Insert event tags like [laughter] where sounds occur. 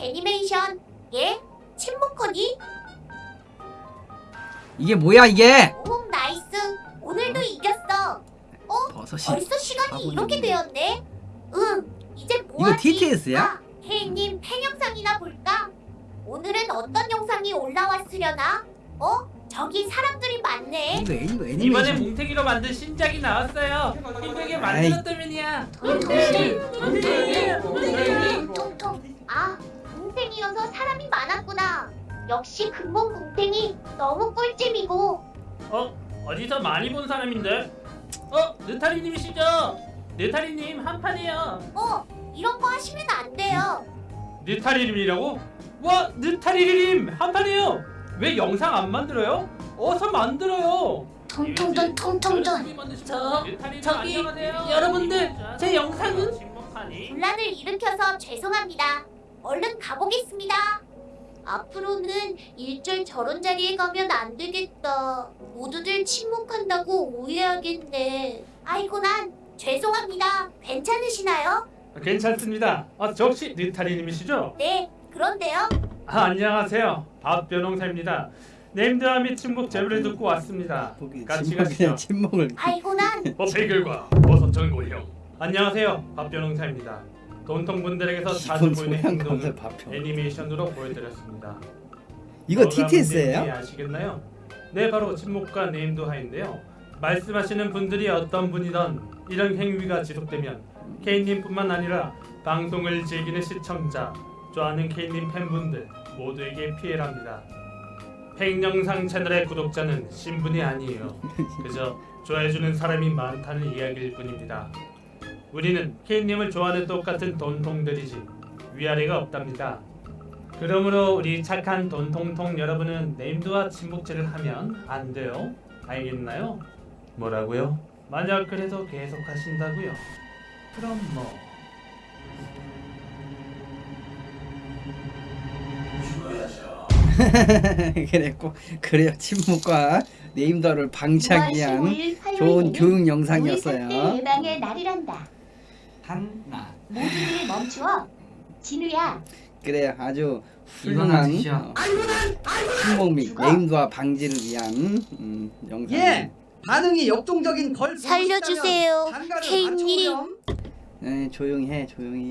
애니메이션 예? 침묵코니? 이게 뭐야 이게? 오 나이스 오늘도 이겼어 어? 버섯이 벌써 시간이. 이렇게 되었네 응 이제 이거 뭐하지? TTS 야? 아, 케이님 팬 영상이나 볼까? 오늘은 어떤 영상이 올라왔으려나? 어? 저기 사람들이 많네 이거 이거 이번에 애니메이션 뭉탱이로 만든 신작이 나왔어요. 힘들게 만들었다면이야. 통통 아 뭉탱이여서 사람이 많았구나 역시 근본 뭉탱이 너무 꿀잼이고 어? 어디서 많이 본 사람인데? 어? 느타리님이시죠? 느타리님 한 판이요. 어 이런 거 하시면 안 돼요 느타리님이라고? 와 느타리님 한 판이요. 왜 영상 안 만들어요? 어서 만들어요. 통통돈 통통돈 저 저기 여러분들 제 영상은 분란을 일으켜서 죄송합니다 얼른 가보겠습니다 앞으로는 일절 저런 자리에 가면 안 되겠다 모두들 침묵한다고 오해하겠네 아이고 난 죄송합니다 괜찮으시나요? 괜찮습니다. 아, 저 혹시 느타리님이시죠? 네 그런데요 아, 안녕하세요. 박변홍사입니다. 네임드와 및 침묵 제보를 듣고 왔습니다. 같이 가시죠. 침묵을 아이고 난 법의 결과 [laughs] 버섯 전고형 안녕하세요 박변홍사입니다 돈통 분들에게서 자주 기본 보이는 행동을 애니메이션으로 보여드렸습니다 이거 TTS예요? 아시겠나요? 네 바로 침묵과 네임도하인데요 말씀하시는 분들이 어떤 분이던 이런 행위가 지속되면 케이님뿐만 아니라 방송을 즐기는 시청자 좋아하는 케이님 팬분들 모두에게 피해랍니다 팽영상 채널의 구독자는 신분이 아니에요 그저 좋아해주는 사람이 많다는 이야기일 뿐입니다. 우리는 케이님을 좋아하는 똑같은 돈통들이지 위아래가 없답니다. 그러므로 우리 착한 돈통통 여러분은 네임드와 침묵질을 하면 안 돼요. 알겠나요? 뭐라고요? 만약 그래도 계속 하신다고요? 그럼 뭐 [laughs] 그랬고 그래요 침묵과 네임더를 방치하기 위한 좋은 교육 영상이었어요 예방의 날이란다 한나 모두들 멈추어 진우야. 그래요 아주 훌륭한 침묵 및 네임드와 방지를 위한 음, 영상 예! 반응이 역동적인 걸 살려주세요, 케이님. 네, 조용히 해 조용히